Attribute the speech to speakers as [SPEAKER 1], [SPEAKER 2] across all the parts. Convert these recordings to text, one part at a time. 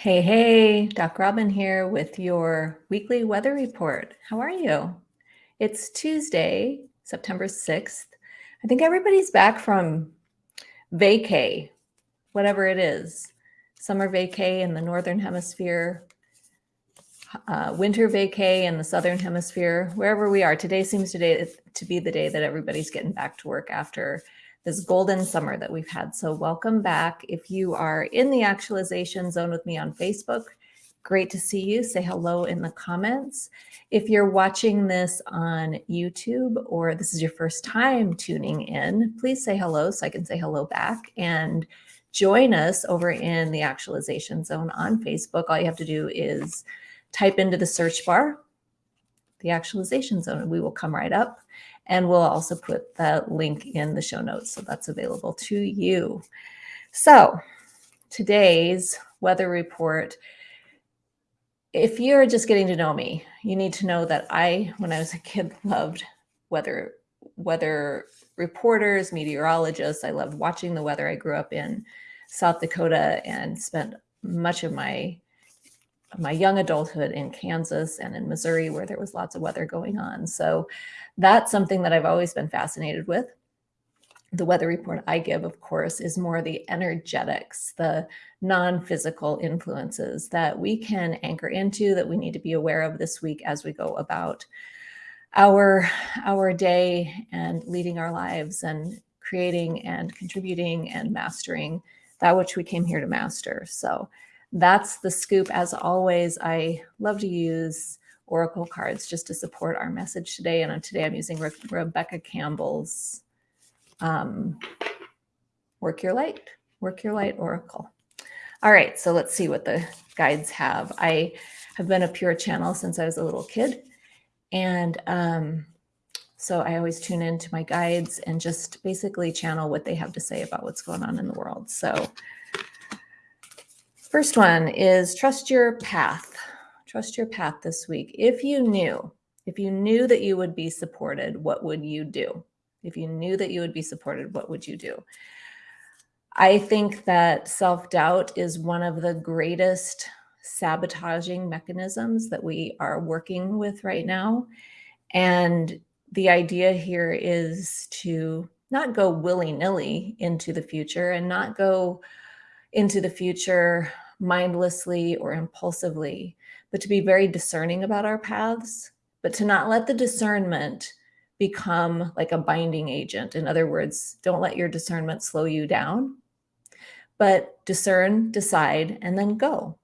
[SPEAKER 1] Hey, hey, Doc Robin here with your weekly weather report. How are you? It's Tuesday, September 6th. I think everybody's back from vacay, whatever it is. Summer vacay in the Northern Hemisphere, uh, winter vacay in the Southern Hemisphere, wherever we are. Today seems to be the day that everybody's getting back to work after this golden summer that we've had. So welcome back. If you are in the actualization zone with me on Facebook, great to see you. Say hello in the comments. If you're watching this on YouTube or this is your first time tuning in, please say hello so I can say hello back and join us over in the actualization zone on Facebook. All you have to do is type into the search bar, the actualization zone, and we will come right up. And we'll also put that link in the show notes. So that's available to you. So today's weather report, if you're just getting to know me, you need to know that I, when I was a kid, loved weather, weather reporters, meteorologists. I loved watching the weather. I grew up in South Dakota and spent much of my my young adulthood in Kansas and in Missouri, where there was lots of weather going on. So that's something that I've always been fascinated with. The weather report I give, of course, is more the energetics, the non-physical influences that we can anchor into that we need to be aware of this week as we go about our, our day and leading our lives and creating and contributing and mastering that which we came here to master. So that's the scoop. As always, I love to use Oracle cards just to support our message today. And today I'm using Re Rebecca Campbell's um, Work Your Light, Work Your Light Oracle. All right, so let's see what the guides have. I have been a pure channel since I was a little kid. And um, so I always tune into my guides and just basically channel what they have to say about what's going on in the world. So First one is trust your path. Trust your path this week. If you knew, if you knew that you would be supported, what would you do? If you knew that you would be supported, what would you do? I think that self-doubt is one of the greatest sabotaging mechanisms that we are working with right now. And the idea here is to not go willy-nilly into the future and not go into the future mindlessly or impulsively, but to be very discerning about our paths, but to not let the discernment become like a binding agent. In other words, don't let your discernment slow you down, but discern, decide, and then go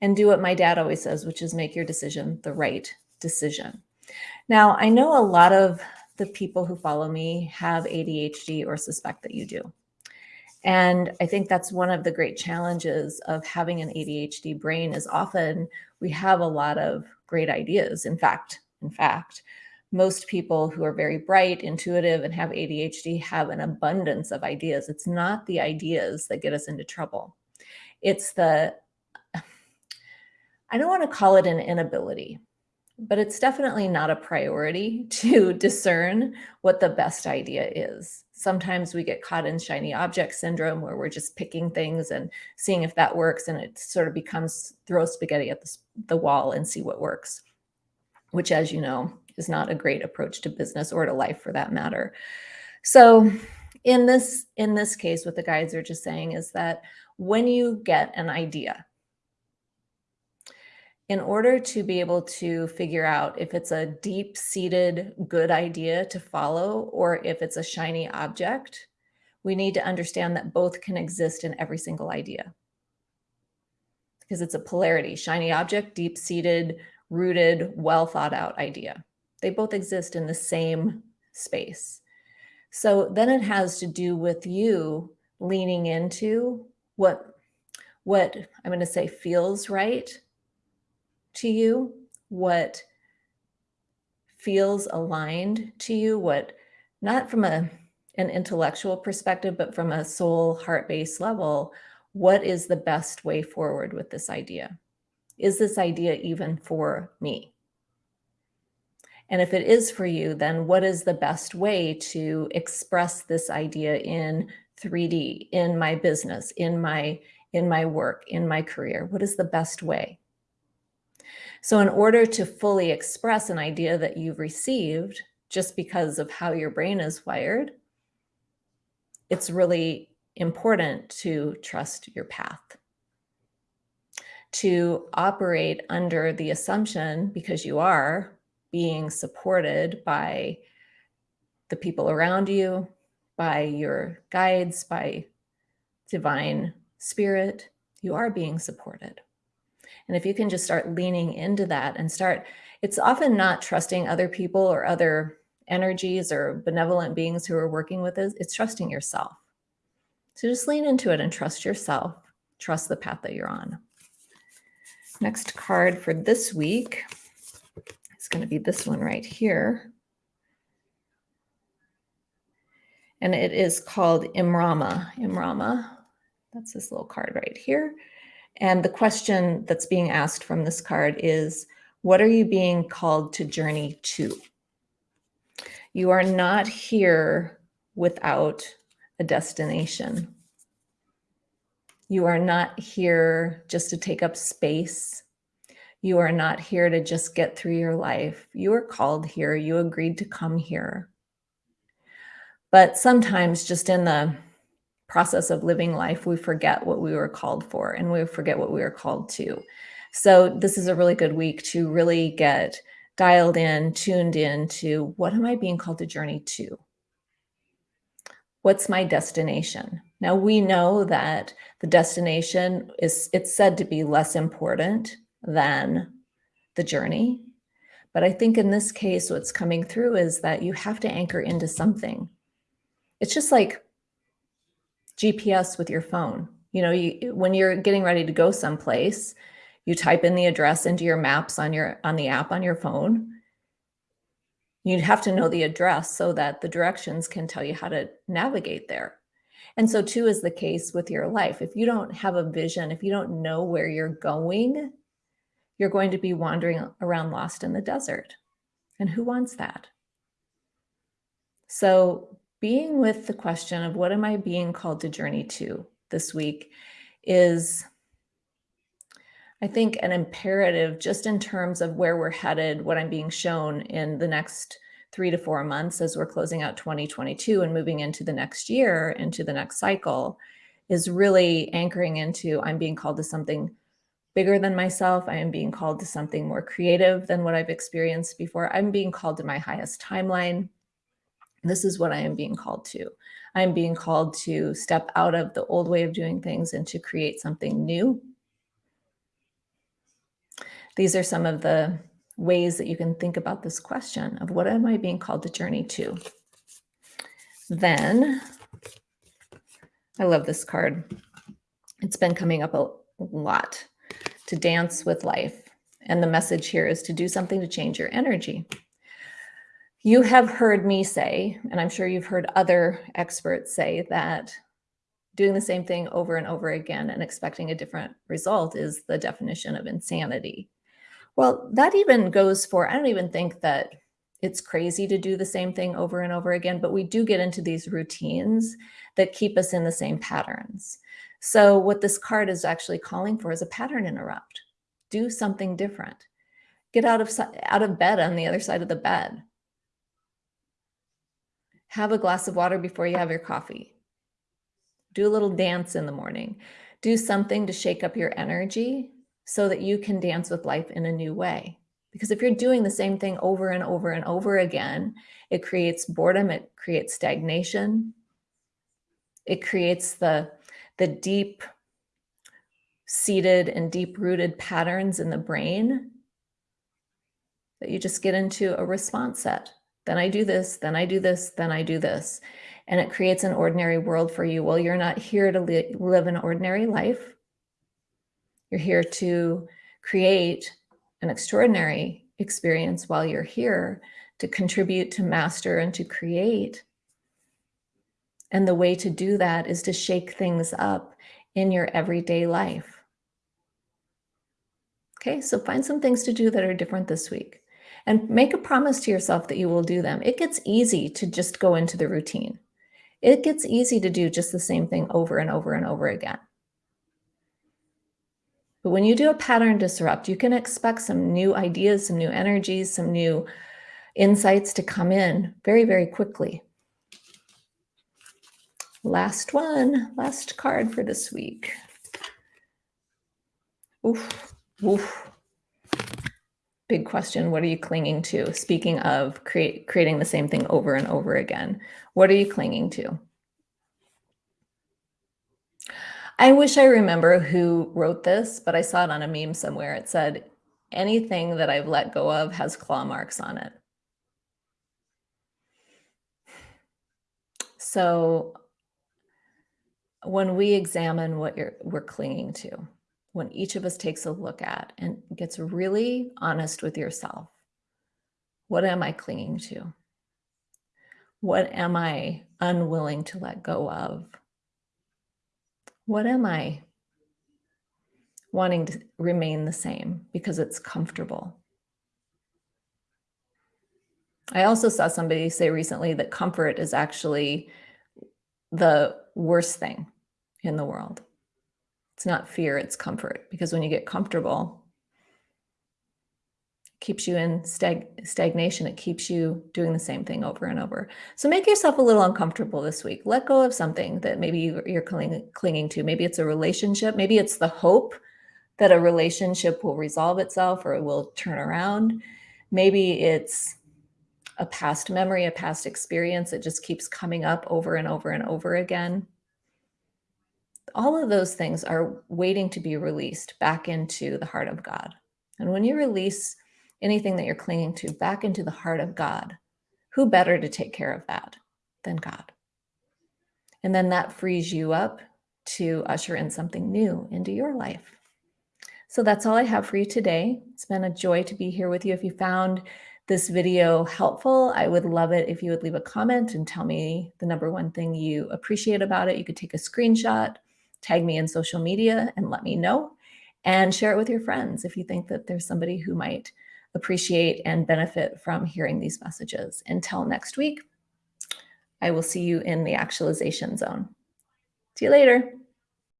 [SPEAKER 1] and do what my dad always says, which is make your decision the right decision. Now, I know a lot of the people who follow me have ADHD or suspect that you do. And I think that's one of the great challenges of having an ADHD brain is often we have a lot of great ideas. In fact, in fact, most people who are very bright, intuitive, and have ADHD have an abundance of ideas. It's not the ideas that get us into trouble. It's the, I don't want to call it an inability, but it's definitely not a priority to discern what the best idea is. Sometimes we get caught in shiny object syndrome where we're just picking things and seeing if that works and it sort of becomes throw spaghetti at the, the wall and see what works, which as you know, is not a great approach to business or to life for that matter. So in this, in this case, what the guides are just saying is that when you get an idea, in order to be able to figure out if it's a deep seated good idea to follow or if it's a shiny object, we need to understand that both can exist in every single idea. Because it's a polarity, shiny object, deep seated, rooted, well thought out idea. They both exist in the same space. So then it has to do with you leaning into what, what I'm going to say feels right to you, what feels aligned to you, what not from a an intellectual perspective, but from a soul heart-based level, what is the best way forward with this idea? Is this idea even for me? And if it is for you, then what is the best way to express this idea in 3D, in my business, in my in my work, in my career? What is the best way? So in order to fully express an idea that you've received, just because of how your brain is wired, it's really important to trust your path. To operate under the assumption, because you are being supported by the people around you, by your guides, by divine spirit, you are being supported. And if you can just start leaning into that and start, it's often not trusting other people or other energies or benevolent beings who are working with us, it's trusting yourself. So just lean into it and trust yourself, trust the path that you're on. Next card for this week is going to be this one right here. And it is called Imrama. Imrama, that's this little card right here. And the question that's being asked from this card is, what are you being called to journey to? You are not here without a destination. You are not here just to take up space. You are not here to just get through your life. You are called here. You agreed to come here. But sometimes just in the process of living life, we forget what we were called for and we forget what we were called to. So this is a really good week to really get dialed in, tuned in to what am I being called to journey to? What's my destination? Now we know that the destination is, it's said to be less important than the journey. But I think in this case, what's coming through is that you have to anchor into something. It's just like GPS with your phone. You know, you, when you're getting ready to go someplace, you type in the address into your maps on your on the app on your phone. You'd have to know the address so that the directions can tell you how to navigate there. And so too is the case with your life. If you don't have a vision, if you don't know where you're going, you're going to be wandering around lost in the desert. And who wants that? So being with the question of what am I being called to journey to this week is, I think, an imperative just in terms of where we're headed, what I'm being shown in the next three to four months as we're closing out 2022 and moving into the next year, into the next cycle, is really anchoring into I'm being called to something bigger than myself. I am being called to something more creative than what I've experienced before. I'm being called to my highest timeline. This is what I am being called to. I am being called to step out of the old way of doing things and to create something new. These are some of the ways that you can think about this question of what am I being called to journey to? Then, I love this card. It's been coming up a lot to dance with life. And the message here is to do something to change your energy. You have heard me say, and I'm sure you've heard other experts say that doing the same thing over and over again and expecting a different result is the definition of insanity. Well, that even goes for, I don't even think that it's crazy to do the same thing over and over again, but we do get into these routines that keep us in the same patterns. So what this card is actually calling for is a pattern interrupt. Do something different. Get out of, out of bed on the other side of the bed have a glass of water before you have your coffee. Do a little dance in the morning. Do something to shake up your energy so that you can dance with life in a new way. Because if you're doing the same thing over and over and over again, it creates boredom, it creates stagnation, it creates the, the deep seated and deep rooted patterns in the brain that you just get into a response set then I do this, then I do this, then I do this. And it creates an ordinary world for you. Well, you're not here to li live an ordinary life. You're here to create an extraordinary experience while you're here to contribute, to master, and to create. And the way to do that is to shake things up in your everyday life. Okay, so find some things to do that are different this week and make a promise to yourself that you will do them. It gets easy to just go into the routine. It gets easy to do just the same thing over and over and over again. But when you do a pattern disrupt, you can expect some new ideas, some new energies, some new insights to come in very, very quickly. Last one, last card for this week. Oof, oof. Big question. What are you clinging to? Speaking of create, creating the same thing over and over again, what are you clinging to? I wish I remember who wrote this, but I saw it on a meme somewhere. It said, anything that I've let go of has claw marks on it. So when we examine what you're we're clinging to, when each of us takes a look at and gets really honest with yourself, what am I clinging to? What am I unwilling to let go of? What am I wanting to remain the same because it's comfortable? I also saw somebody say recently that comfort is actually the worst thing in the world. It's not fear, it's comfort. Because when you get comfortable, it keeps you in stag stagnation. It keeps you doing the same thing over and over. So make yourself a little uncomfortable this week. Let go of something that maybe you're cling clinging to. Maybe it's a relationship. Maybe it's the hope that a relationship will resolve itself or it will turn around. Maybe it's a past memory, a past experience that just keeps coming up over and over and over again. All of those things are waiting to be released back into the heart of God. And when you release anything that you're clinging to back into the heart of God, who better to take care of that than God? And then that frees you up to usher in something new into your life. So that's all I have for you today. It's been a joy to be here with you. If you found this video helpful, I would love it if you would leave a comment and tell me the number one thing you appreciate about it. You could take a screenshot, tag me in social media and let me know and share it with your friends if you think that there's somebody who might appreciate and benefit from hearing these messages. Until next week, I will see you in the actualization zone. See you later.